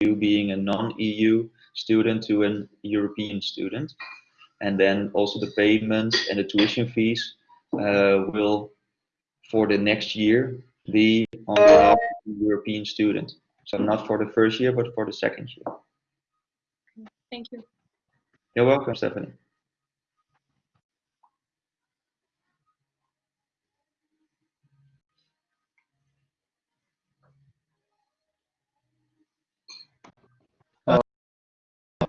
you being a non-EU student to an European student. And then also the payments and the tuition fees uh, will, for the next year, be on behalf of the European student. So not for the first year, but for the second year. Thank you. You're welcome, Stephanie.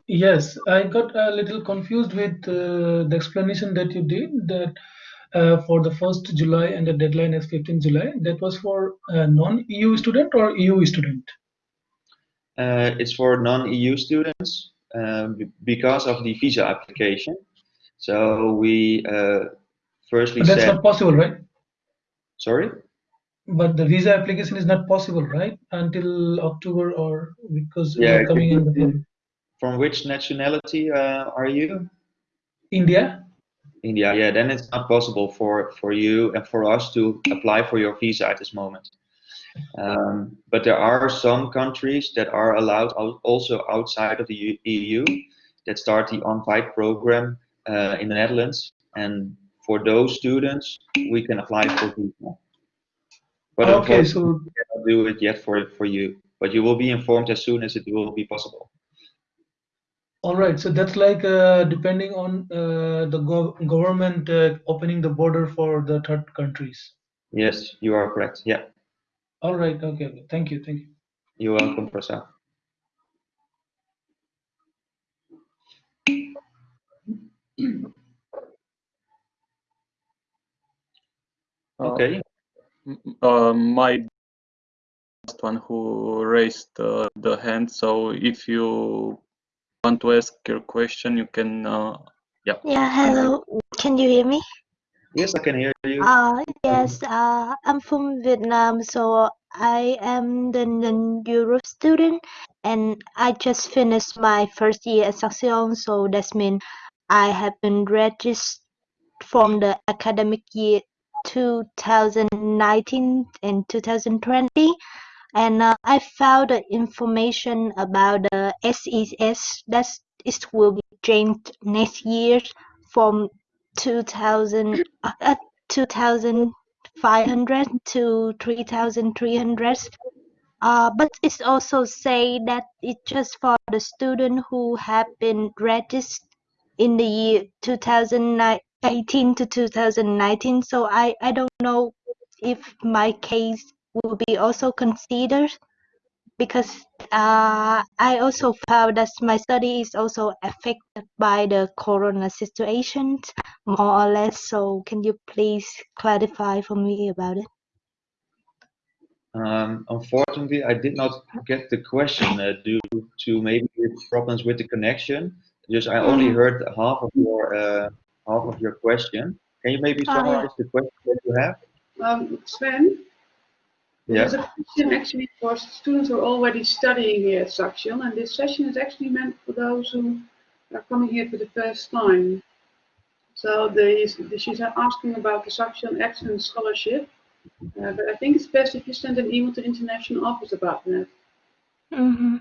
Yes, I got a little confused with uh, the explanation that you did that uh, for the 1st July and the deadline is 15 July. That was for a non-EU student or EU student? Uh, it's for non-EU students um, because of the visa application. So we uh, firstly But that's said, not possible, right? sorry? But the visa application is not possible, right? Until October or because Yeah, we're coming in the From which nationality uh, are you? India. India, yeah, then it's not possible for, for you and for us to apply for your visa at this moment. Um, but there are some countries that are allowed al- also outside of the EU that start the on-site program uh, in the Netherlands. And for those students, we can apply for visa. But Okay, so do it yet for, for you. But you will be informed as soon as it will be possible. All right, so that's like uh, depending on uh, the gov government uh, opening the border for the third countries. Yes, you are correct. Yeah, All right, okay, okay. Thank you, thank you. you're welcome, Prasad. Uh, Okay. m- uh, my last one who raised uh, the hand. So if you want to ask your question, you can. Uh, yeah. Yeah, hello. Can you hear me? Yes, I can hear you. Uh, yes, uh, I'm from Vietnam, so I am the non-Europe student, and I just finished my first year at Saxion, so that means I have been registered from the academic year 2019 and 2020, and uh, I found the information about the SES that it will be changed next year from 2000 uh, uh, 2500 to 3300 uh, but it's also say that it's just for the student who have been registered in the year 2018 to 2019 so i i don't know if my case will be also considered because uh, I also found that my study is also affected by the corona situation, more or less. So can you please clarify for me about it? Um, unfortunately, I did not get the question uh, due to maybe problems with the connection. Just I only heard half of your uh, half of your question. Can you maybe Oh, yeah. summarize the question that you have? Um, Sven, there's Yeah. a question actually for students who are already studying here at Saxion, and this session is actually meant for those who are coming here for the first time. So the, she's asking about the Saxion Excellence Scholarship, uh, but I think it's best if you send an email to the International Office about that, Mm-hmm.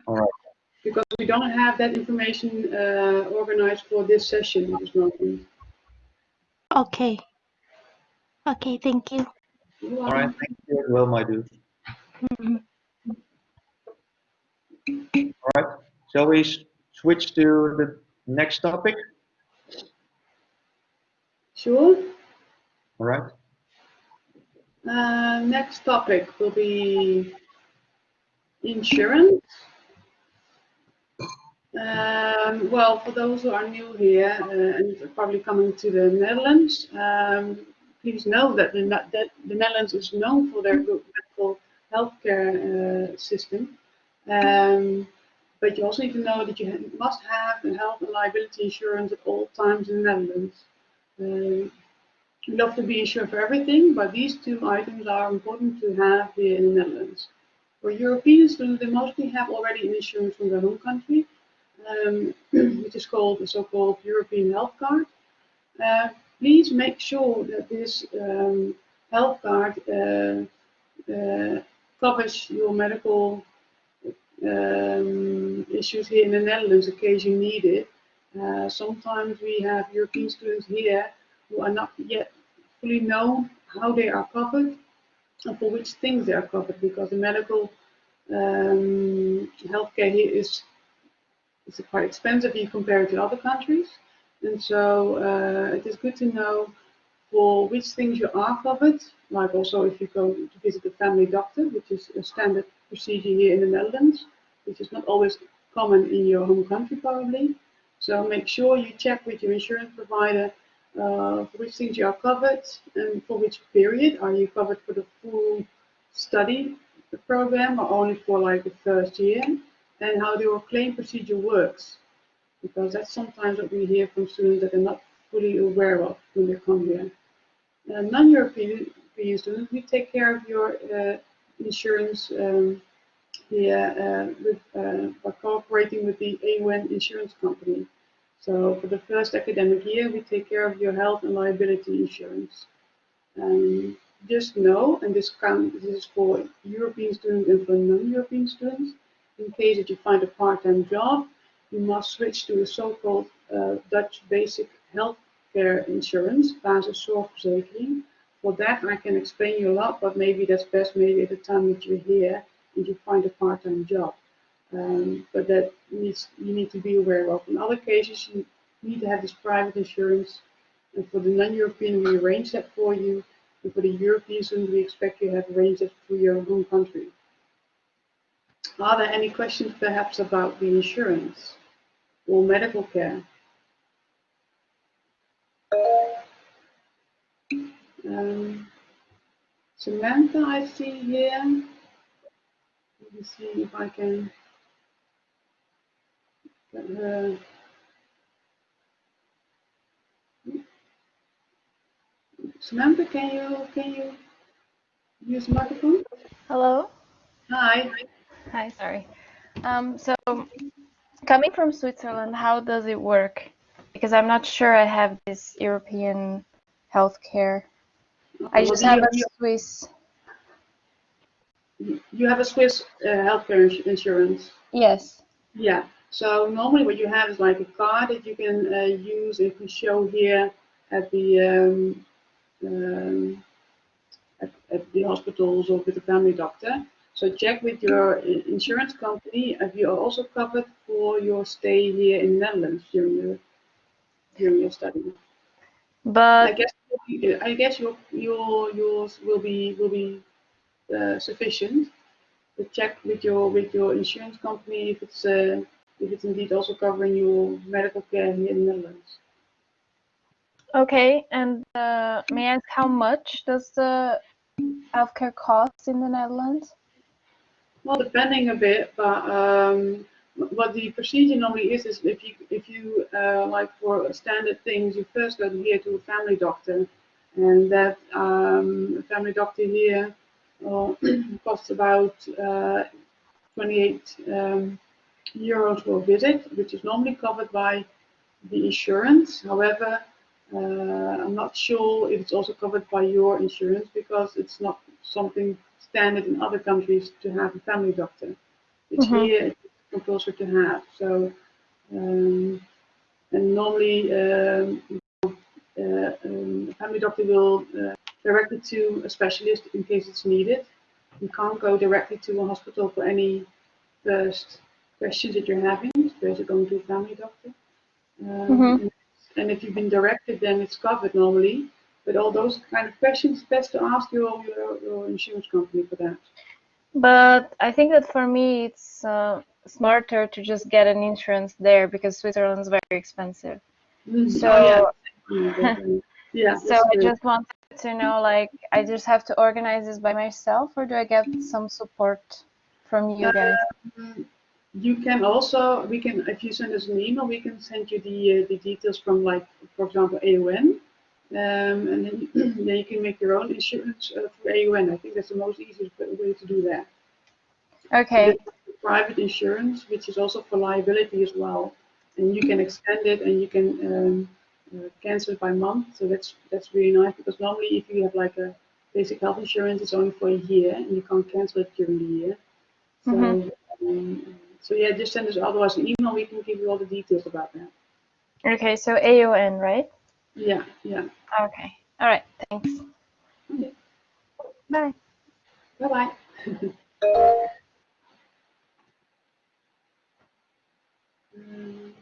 because we don't have that information uh, organized for this session at this moment. Okay. Okay, thank you. All right, thank you as well, my dude. All right, shall we switch to the next topic? Sure. All right. Uh, next topic will be insurance. Um, well, for those who are new here uh, and probably coming to the Netherlands, um, please know that the, that the Netherlands is known for their good medical healthcare uh, system. Um, but you also need to know that you must have a health and liability insurance at all times in the Netherlands. Um, we love to be insured for everything, but these two items are important to have here in the Netherlands. For European students, they mostly have already an insurance from their home country, um, which is called the so-called European Health Card. Uh, please make sure that this um, health card uh, uh, covers your medical um, issues here in the Netherlands in case you need it. Uh, sometimes we have European students here who are not yet fully know how they are covered and for which things they are covered because the medical um, healthcare here is, is quite expensive if you compare it to other countries. And so uh, it is good to know for which things you are covered, like also if you go to visit a family doctor, which is a standard procedure here in the Netherlands, which is not always common in your home country probably. So make sure you check with your insurance provider uh, for which things you are covered and for which period. Are you covered for the full study program or only for like the first year? And how your claim procedure works. Because that's sometimes what we hear from students that they're not fully aware of when they come here. Uh, Non-European students, we take care of your uh, insurance um, here uh, with, uh, by cooperating with the AON insurance company. So for the first academic year, we take care of your health and liability insurance. Um, just know, and this, count, this is for European students and for non-European students, in case that you find a part-time job, you must switch to a so-called uh, Dutch basic healthcare insurance, basiszorgverzekering. For that, I can explain you a lot, but maybe that's best maybe at the time that you're here and you find a part-time job. Um, but that needs you need to be aware of. In other cases, you need to have this private insurance, and for the non-European, we arrange that for you. And for the Europeans, we expect you to have arranged it through your home country. Are there any questions perhaps about the insurance or medical care? Um, Samantha, I see here. Let me see if I can get her. Samantha, can you can you use microphone? Hello. Hi. Hi. Sorry. Um, so, coming from Switzerland, how does it work? Because I'm not sure I have this European healthcare. I just Well, have a Swiss. you, you have a Swiss uh, healthcare ins- insurance. Yes. Yeah. So normally what you have is like a card that you can uh, use if you show here at the um, um, at, at the hospitals or with the family doctor. So check with your insurance company if you are also covered for your stay here in the Netherlands during your during your study. But I guess I guess your your yours will be will be uh, sufficient. But check with your with your insurance company if it's uh, if it's indeed also covering your medical care here in the Netherlands. okay, and uh, may I ask how much does the healthcare cost in the Netherlands? Well, depending a bit, but um, what the procedure normally is is if you if you uh, like for standard things, you first go here to a family doctor, and that um, family doctor here uh, costs about uh, 28 um, euros for a visit, which is normally covered by the insurance. However, uh, I'm not sure if it's also covered by your insurance because it's not something standard in other countries to have a family doctor. It's Mhm. here it's compulsory to have. So, um, and normally um, uh, um, a family doctor will uh, direct it to a specialist in case it's needed. You can't go directly to a hospital for any first questions that you're having. First, you're going to a family doctor. Um, Mhm. and, and if you've been directed, then it's covered normally. But all those kind of questions, best to ask your, your, your insurance company for that. But I think that for me it's uh, smarter to just get an insurance there because Switzerland is very expensive. Mhm. So Oh, yeah. Yeah, so I good. just wanted to know like I just have to organize this by myself or do I get some support from you guys? Um, You can also, we can, if you send us an email, we can send you the, uh, the details from like, for example, AON. Um, and then, then you can make your own insurance uh, through AON. I think that's the most easiest way to do that. Okay. Private insurance, which is also for liability as well. And you can extend it and you can um, uh, cancel it by month. So that's, that's really nice because normally if you have like a basic health insurance, it's only for a year and you can't cancel it during the year. So Mhm. Um, so yeah, just send us otherwise an email. We can give you all the details about that. Okay, so AON, right? Yeah, yeah. Okay. All right. Thanks. Okay. Bye. Bye bye. um,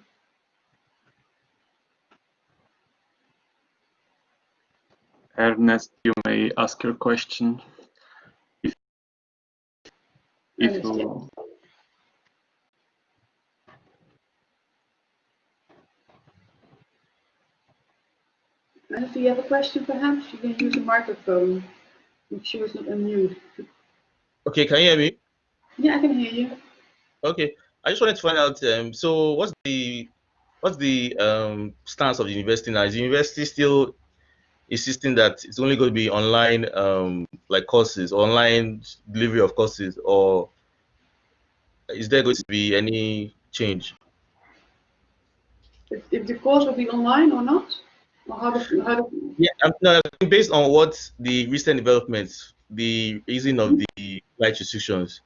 Ernest, you may ask your question. If, if Ernest, yeah. And if you have a question, perhaps you can use a microphone. Make sure it's not unmute. Okay, can you hear me? Yeah, I can hear you. Okay, I just wanted to find out. Um, so, what's the what's the um, stance of the university now? Is the university still insisting that it's only going to be online, um, like courses, online delivery of courses, or is there going to be any change? If, if the course will be online or not? How do, how do, Yeah, um, no, based on what the recent developments, the easing of the flight restrictions.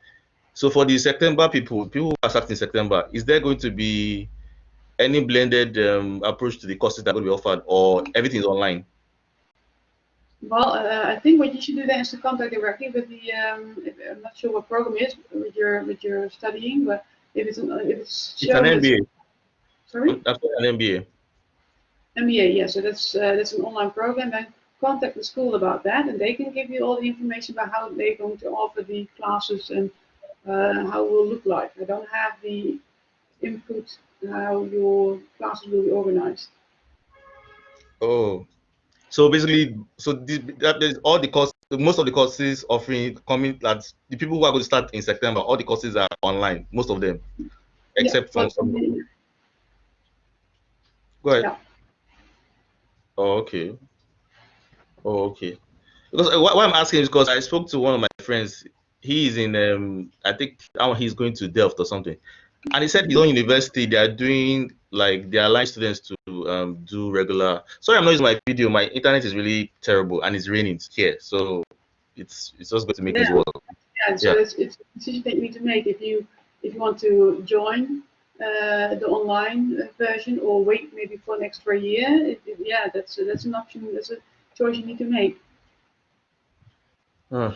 So for the September people, people who are starting in September, is there going to be any blended um, approach to the courses that are going to be offered, or everything is online? well, uh, I think what you should do then is to contact directly with the, um, I'm not sure what program is with your, with your studying, but if it's, an, if it's It's an MBA. Sorry? That's an MBA. MBA, yeah, so that's, uh, that's an online program, then contact the school about that, and they can give you all the information about how they're going to offer the classes and uh, how it will look like. I don't have the input how your classes will be organized. Oh, so basically, so this, that is all the course, most of the courses offering coming that the people who are going to start in September, all the courses are online, most of them, except yeah, from some. Go ahead. Yeah. Oh, okay. Oh, okay. Because uh, why why I'm asking is because I spoke to one of my friends. He is in, um, I think now he's going to Delft or something, and he said his own university they are doing like they allow students to um, do regular. Sorry, I'm not using my video. My internet is really terrible, and it's raining here, so it's it's just going to make Yeah. work. Yeah, so Yeah. it's, it's a decision that you need to make if you if you want to join uh, the online version or wait maybe for an extra year. It, it- yeah, that's that's an option. That's a choice you need to make. I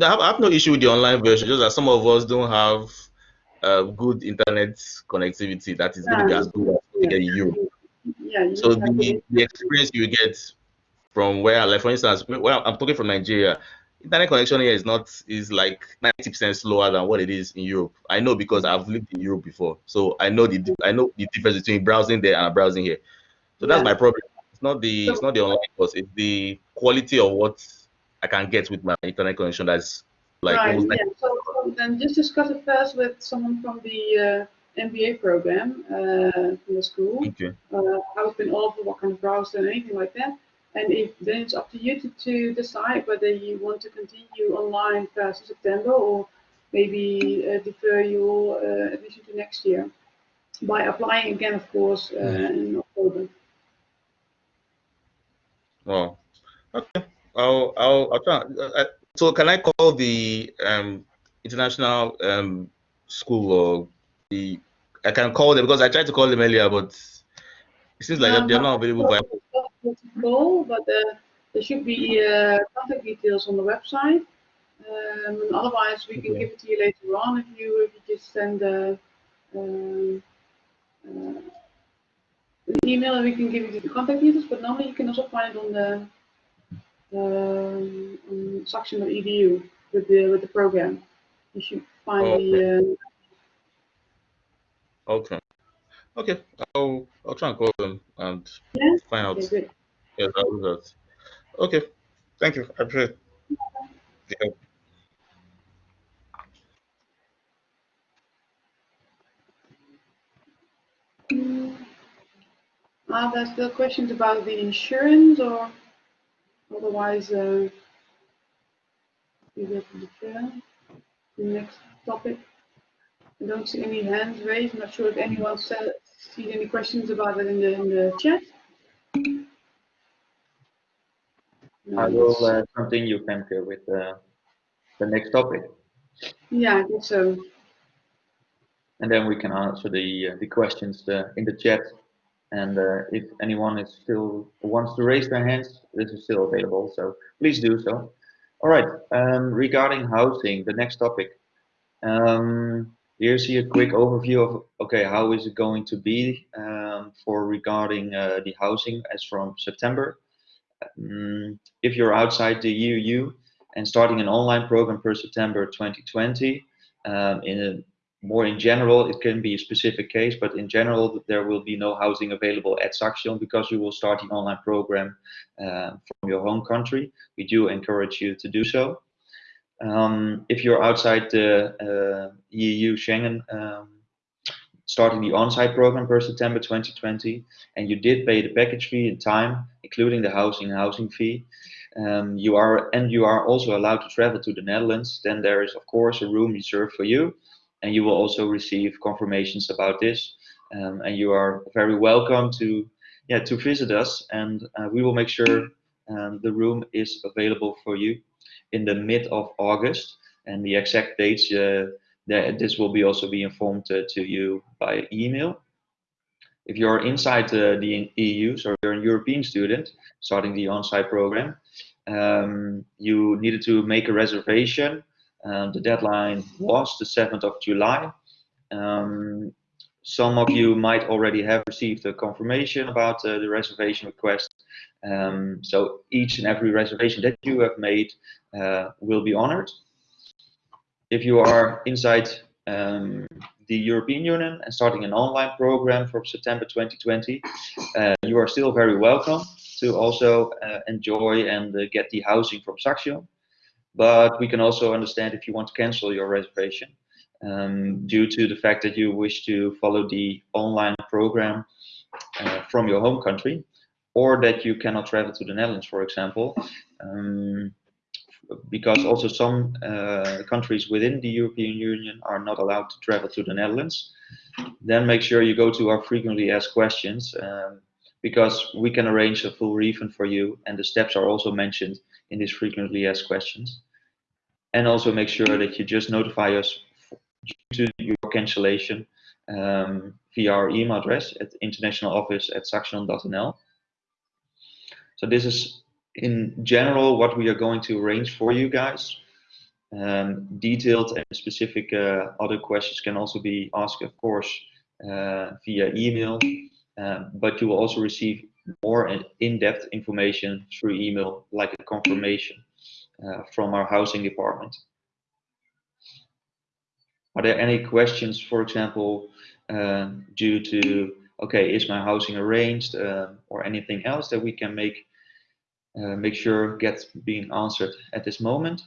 have, no issue with the online version, just that some of us don't have uh, good internet connectivity that is going to be as good as we get in Europe. Yeah. You So need to have the, the experience you get from where, like for instance, where I'm talking from Nigeria, internet connection here is not is like 90% slower than what it is in Europe. I know because I've lived in Europe before, so I know the I know the difference between browsing there and browsing here. So that's Yeah. my problem. It's not the it's not the online course. It's the quality of what I can get with my internet connection. That's like right. Yeah. So, so then just discuss it first with someone from the uh, MBA program uh, from the school. okay. uh, how it's been offered, what kind of browser, and anything like that. And if then it's up to you to, to decide whether you want to continue online past September or maybe uh, defer your uh, admission to next year by applying again, of course, uh, in October. Oh, okay. I'll I'll I'll try. Uh, uh, so can I call the um international um school or the I can call them because I tried to call them earlier, but it seems like Um, they're not available. By, It's possible to call, but uh, there should be uh, contact details on the website. Um, otherwise, we can Okay. give it to you later on if you if you just send a, um, uh, an email and we can give you the contact details. But normally, you can also find it on the um, on saxion.edu with the with the program. You should find the. Uh, okay. Okay. I'll I'll try and call them and Yeah? find out. okay. Yes, I'll do that. Okay. Thank you. I appreciate. the help. Are there still questions about the insurance or otherwise uh, we go to defer the next topic? I don't see any hands raised. I'm not sure if anyone said, see any questions about it in the, in the chat. No, I will uh, continue, Femke, with uh, the next topic. Yeah, I think so. and then we can answer the uh, the questions uh, in the chat. And uh, if anyone is still wants to raise their hands, this is still available. So please do so. All right. Um, regarding housing, the next topic. Um, here's a quick overview of okay, how is it going to be um, for regarding uh, the housing as from September. Um, if you're outside the EU and starting an online program per September 2020, um, in a more in general, it can be a specific case, but in general, there will be no housing available at Saxion because you will start the online program uh, from your home country. We do encourage you to do so. Um, if you're outside the uh, EU Schengen, um, starting the on-site program per September 2020, and you did pay the package fee in time, including the housing housing fee, um, you are and you are also allowed to travel to the Netherlands, then there is of course a room reserved for you and you will also receive confirmations about this. Um, and you are very welcome to yeah to visit us, and uh, we will make sure um, the room is available for you in the mid of August. And the exact dates, uh, that this will be also be informed uh, to you by email. If you're inside uh, the EU, so you're a European student starting the on-site program, um, you needed to make a reservation um, the deadline was the 7th of July. Um, some of you might already have received a confirmation about uh, the reservation request. Um, so each and every reservation that you have made uh, will be honored. If you are inside um, the European Union and starting an online program from September 2020, uh, you are still very welcome to also uh, enjoy and uh, get the housing from Saxion. But we can also understand if you want to cancel your reservation um, due to the fact that you wish to follow the online program uh, from your home country or that you cannot travel to the Netherlands, for example. Um, because also some uh, countries within the European Union are not allowed to travel to the Netherlands, then make sure you go to our frequently asked questions um, because we can arrange a full refund for you and the steps are also mentioned in these frequently asked questions. And also make sure that you just notify us due to your cancellation um, via our email address at international office at saxion.nl. So this is in general what we are going to arrange for you guys. Um, detailed and specific uh, other questions can also be asked, of course, uh, via email, um, but you will also receive more in-depth information through email, like a confirmation uh, from our housing department. Are there any questions, for example, uh, due to, okay, is my housing arranged uh, or anything else that we can make uh, make sure gets being answered at this moment?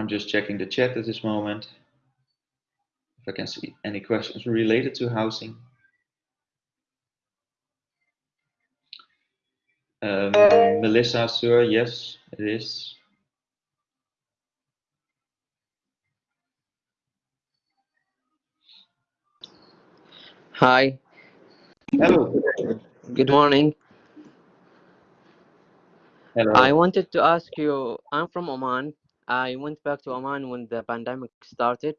I'm just checking the chat at this moment. If I can see any questions related to housing. Um, Melissa, sir, yes, it is. Hi. Hello. Good morning. Hello. I wanted to ask you, I'm from Oman. I went back to Oman when the pandemic started.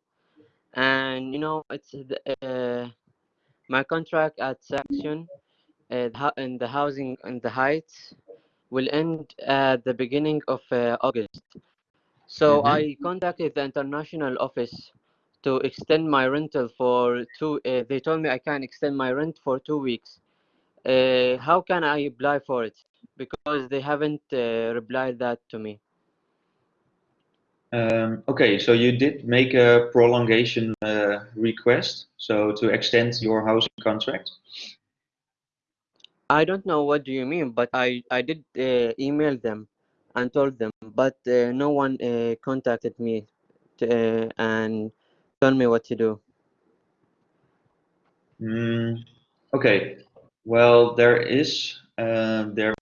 And, you know, it's the, uh, my contract at Saxion uh, in the housing in the Heights will end at the beginning of uh, August. So Mhm. I contacted the international office to extend my rental for two. Uh, they told me I can extend my rent for two weeks. Uh, how can I apply for it? Because they haven't uh, replied that to me. Um, okay, so you did make a prolongation uh, request, so to extend your housing contract. I don't know what do you mean, but I I did uh, email them and told them, but uh, no one uh, contacted me to, uh, and told me what to do. Mm, okay, well, there is uh, there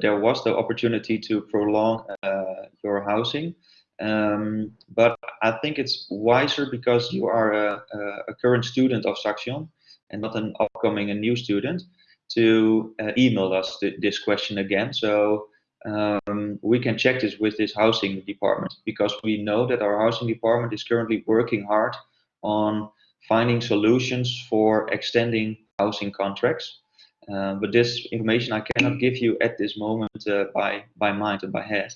there was the opportunity to prolong uh, your housing. Um, but I think it's wiser because you are a, a current student of Saxion and not an upcoming and new student to uh, email us th this question again. So um, we can check this with this housing department because we know that our housing department is currently working hard on finding solutions for extending housing contracts. Uh, but this information I cannot give you at this moment uh, by by mind and by head.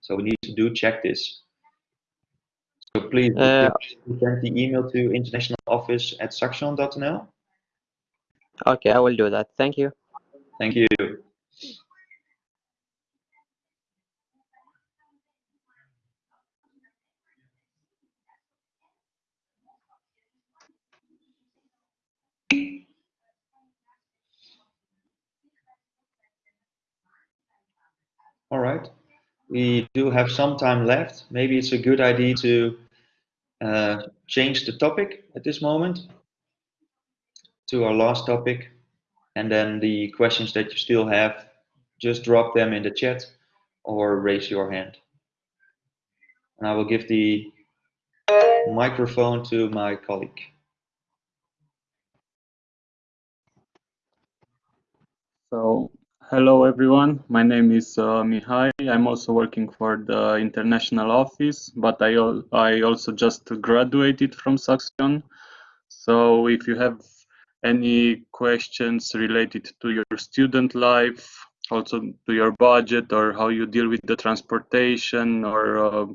So we need do check this. So please Uh, send the email to international office at saxion.nl. okay, I will do that. Thank you. Thank you. All right. We do have some time left. Maybe it's a good idea to uh, change the topic at this moment to our last topic. And then the questions that you still have, just drop them in the chat or raise your hand. And I will give the microphone to my colleague. So, hello everyone. My name is uh, Mihai. I'm also working for the international office, but I, I also just graduated from Saxion. So, if you have any questions related to your student life, also to your budget or how you deal with the transportation or uh,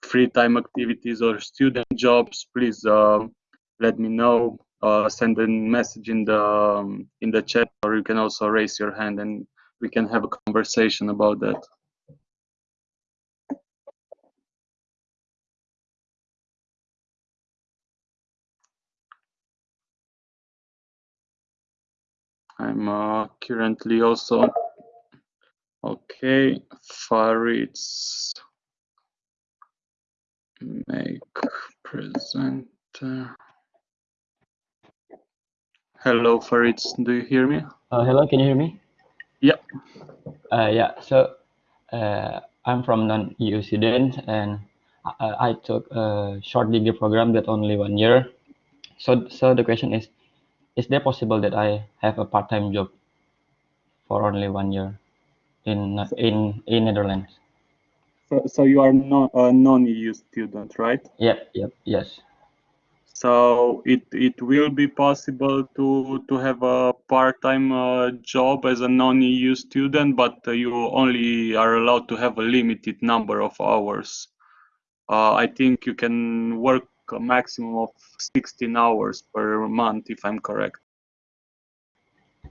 free time activities or student jobs, please uh, let me know uh, send a message in the um, in the chat or you can also raise your hand and we can have a conversation about that i'm uh, currently also okay Farid's make presenter Hello, Farid. Do you hear me? Uh, hello, can you hear me? Yeah. Uh, yeah. So uh, I'm from non-EU student, and I, I, took a short degree program that only one year. So, so the question is, is there possible that I have a part-time job for only one year in in in Netherlands? So, so you are not a non-EU student, right? Yep. Yep. Yes. So it it will be possible to to have a part-time uh, job as a non-EU student, but uh, you only are allowed to have a limited number of hours. Uh, I think you can work a maximum of 16 hours per month, if I'm correct.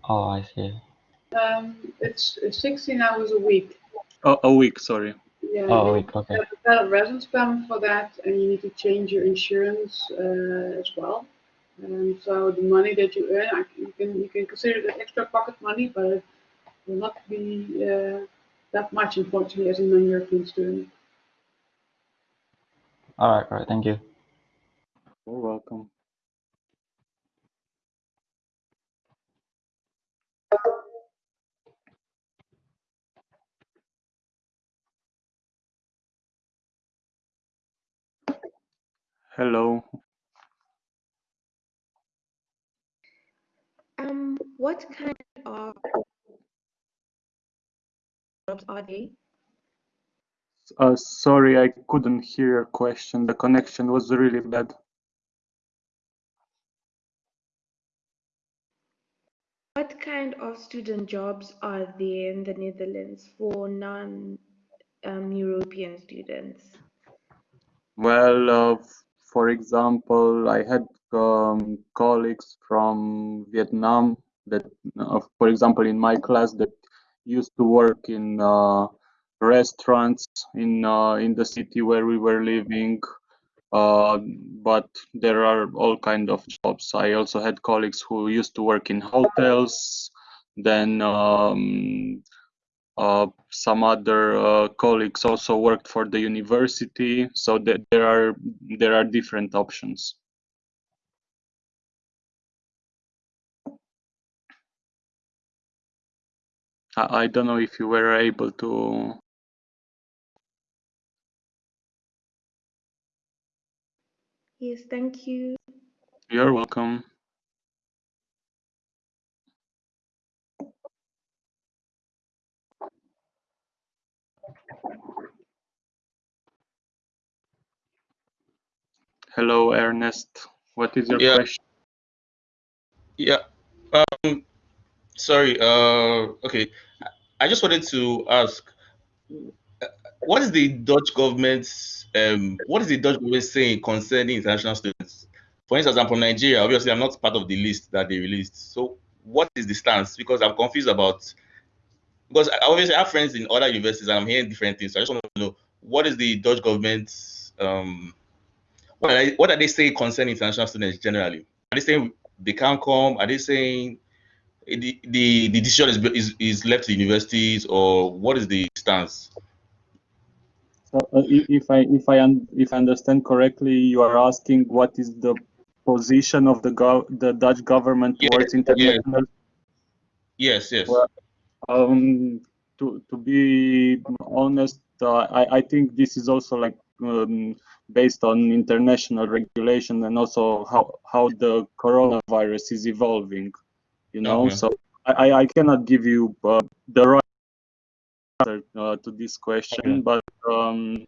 Oh, I see. Um, it's 16 hours a week. Oh, a week, sorry. Yeah, Oh, you week, okay. have a residence permit for that, and you need to change your insurance uh, as well. And so the money that you earn, I, you can you can consider it extra pocket money, but it will not be uh, that much, unfortunately, as a non-European student. All right. All right. Thank you. You're welcome. Hello. Um, what kind of jobs are they? Uh, sorry, I couldn't hear your question. The connection was really bad. What kind of student jobs are there in the Netherlands for non-European students? Well, uh, for example, I had um, colleagues from Vietnam that, uh, for example, in my class that used to work in uh, restaurants in uh, in the city where we were living. Uh, but there are all kind of jobs. I also had colleagues who used to work in hotels. Then um, uh, some other uh, colleagues also worked for the university. So there are there are different options. I, I don't know if you were able to Yes, thank you. You're welcome. Hello, Ernest. What is your Yeah. question? Yeah. Um, sorry. Uh, okay. I just wanted to ask, what is the Dutch government's um, what is the Dutch government saying concerning international students? For instance, I'm from Nigeria. Obviously, I'm not part of the list that they released. So, what is the stance? Because I'm confused about. Because I obviously have friends in other universities and I'm hearing different things. So I just want to know what is the Dutch government's um, what are they, what are they saying concerning international students generally? Are they saying they can't come? Are they saying the the, the decision is, is is left to universities or what is the stance? So, uh, if I if I un if I understand correctly, you are asking what is the position of the gov the Dutch government towards yeah. international Yes, yes. Well, um, to to be honest, uh, I I think this is also like um, based on international regulation and also how how the coronavirus is evolving. You know, Okay. so I I I cannot give you uh, the right answer uh, to this question, Okay. but um,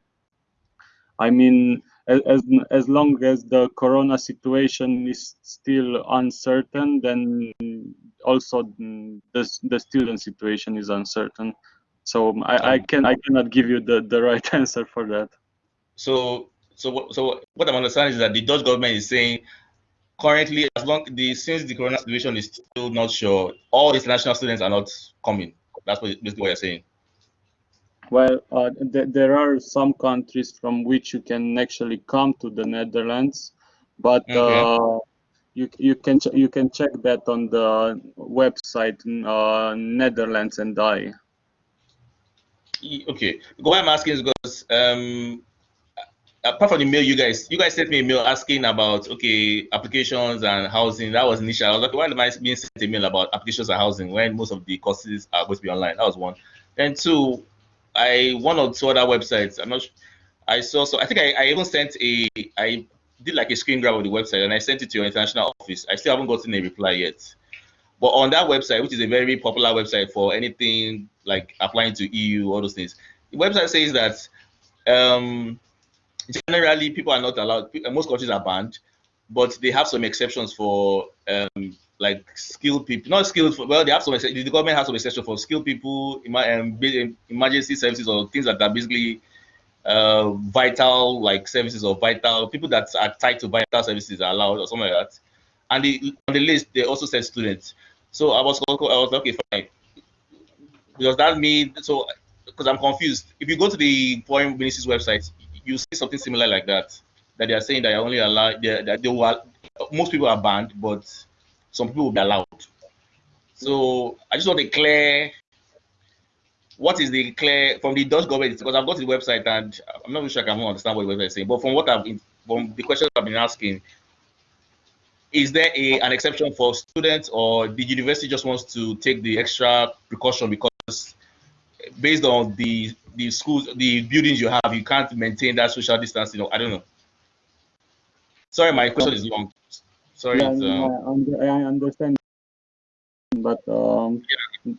I mean, as, as long as the corona situation is still uncertain, then also the the student situation is uncertain. So I, I can I cannot give you the, the right answer for that. So so so what I'm understanding is that the Dutch government is saying currently as long the since the corona situation is still not sure, all international students are not coming. That's what basically what you're saying. Well, uh, th there are some countries from which you can actually come to the Netherlands, but Okay. uh, you you can ch you can check that on the website uh, Netherlands and I. Okay. Why I'm asking is because um apart from the mail you guys you guys sent me a mail asking about okay applications and housing. That was initial. I was like why am i being sent a mail about applications and housing when most of the courses are going to be online? That was one. Then two i one or two other websites. I'm not su- i saw so i think i, I even sent a i did like a screen grab of the website and i sent it to your international office. I still haven't gotten a reply yet. But on that website which is a very popular website for anything like applying to eu all those things the website says that um generally people are not allowed most countries are banned but they have some exceptions for um like skilled people not skilled for, well they have some the government has some exceptions for skilled people um, ba- emergency services or things that are basically uh vital like services or vital people that are tied to vital services are allowed or something like that. And the, on the list they also said students. So i was i was okay fine. Does that mean so because i'm confused. If you go to the foreign ministry's website you see something similar like that that they are saying that only allow that they were most people are banned but some people will be allowed. So i just want to clear what is the clear from the dutch government because i've got the website and i'm not really sure i can understand what the website is saying but from what i've been from the questions i've been asking is there a, an exception for students or the university just wants to take the extra precaution because based on the the schools the buildings you have you can't maintain that social distancing or i don't know. Sorry my question is long sorry Yeah, it's, um, I, understand, but um,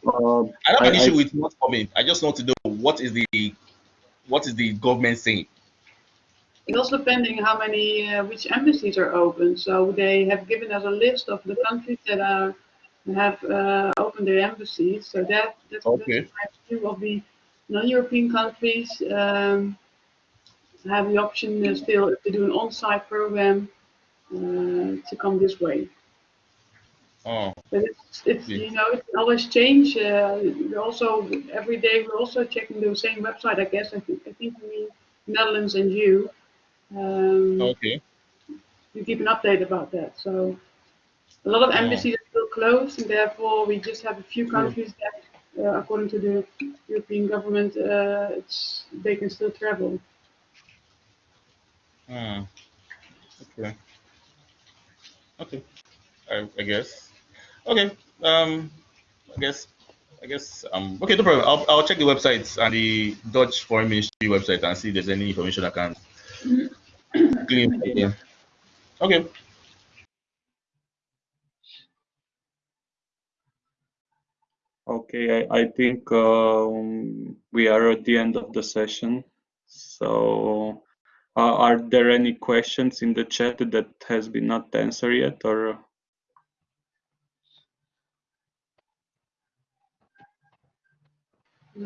uh, i don't have an I, issue I with not coming. I just want to know what is the what is the government saying? It's also depending how many, uh, which embassies are open. So they have given us a list of the countries that are have uh, opened their embassies. So that that's, Okay. that's two of the non-European countries um, have the option uh, still to do an on-site program uh, to come this way. oh But it's, it's Yeah. you know it always change. Uh, we're also every day we're also checking the same website. I guess I think I think we Netherlands and you. Um, okay you keep an update about that. So a lot of Oh. embassies are closed, and therefore we just have a few countries that, uh, according to the European government, uh, it's they can still travel. Hmm. okay okay I, I guess okay um i guess i guess um okay no problem i'll, I'll check the websites and the dutch foreign ministry website and see if there's any information i can glean from. Okay. Okay, I, I think um, we are at the end of the session. So, uh, are there any questions in the chat that has been not answered yet, or?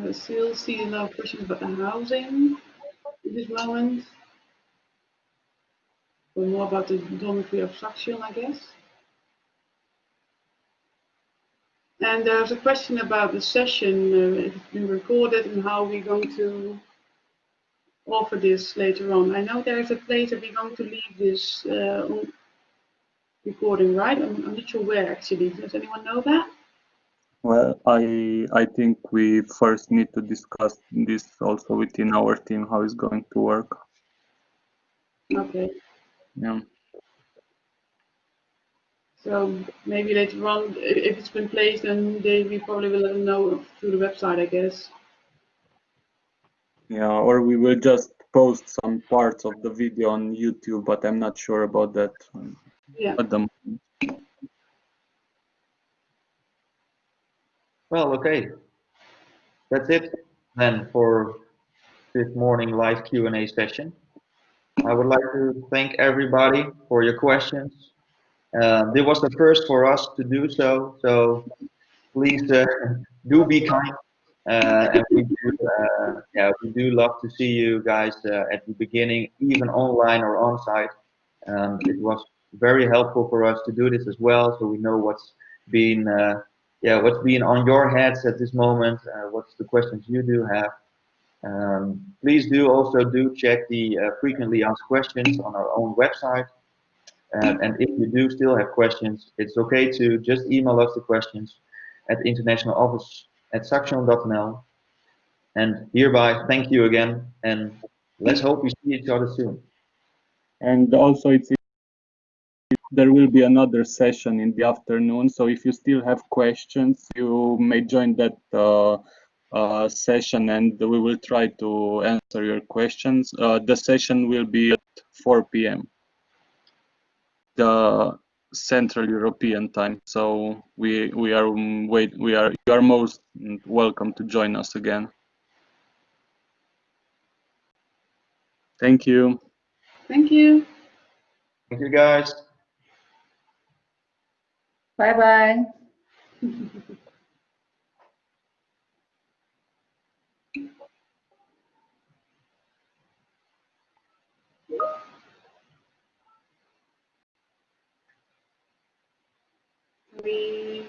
I still see of questions about housing at this moment. Or more about the dormitory obstruction, I guess. And there's a question about the session, uh, if it's been recorded and how we're going to offer this later on. I know there is a place that we're going to leave this uh, recording, right? I'm, I'm not sure where actually. Does anyone know that? Well, I I think we first need to discuss this also within our team how it's going to work. Okay. Yeah. So maybe later on, if it's been placed, then they we probably will let them know through the website, I guess. Yeah, or we will just post some parts of the video on YouTube, but I'm not sure about that Yeah. at the moment. Well, okay. That's it then for this morning live Q&A session. I would like to thank everybody for your questions. Uh, this was the first for us to do so, so please uh, do be kind. Uh, and we do, uh, yeah, we do love to see you guys uh, at the beginning, even online or on site. Um, it was very helpful for us to do this as well, so we know what's been, yeah, what's been on your heads at this moment, what's the questions you do have. Um, please do also do check the frequently asked questions on our own website. Um, and if you do still have questions, it's okay to just email us the questions at the international office at saxion.nl. And hereby, thank you again, and let's hope we see each other soon. And also, it's there will be another session in the afternoon. So if you still have questions, you may join that uh, uh, session, and we will try to answer your questions. Uh, the session will be at 4 p.m. the Central European time. So we we are um, wait we are you are most welcome to join us again. Thank you. Thank you. Thank you, guys. Bye bye. we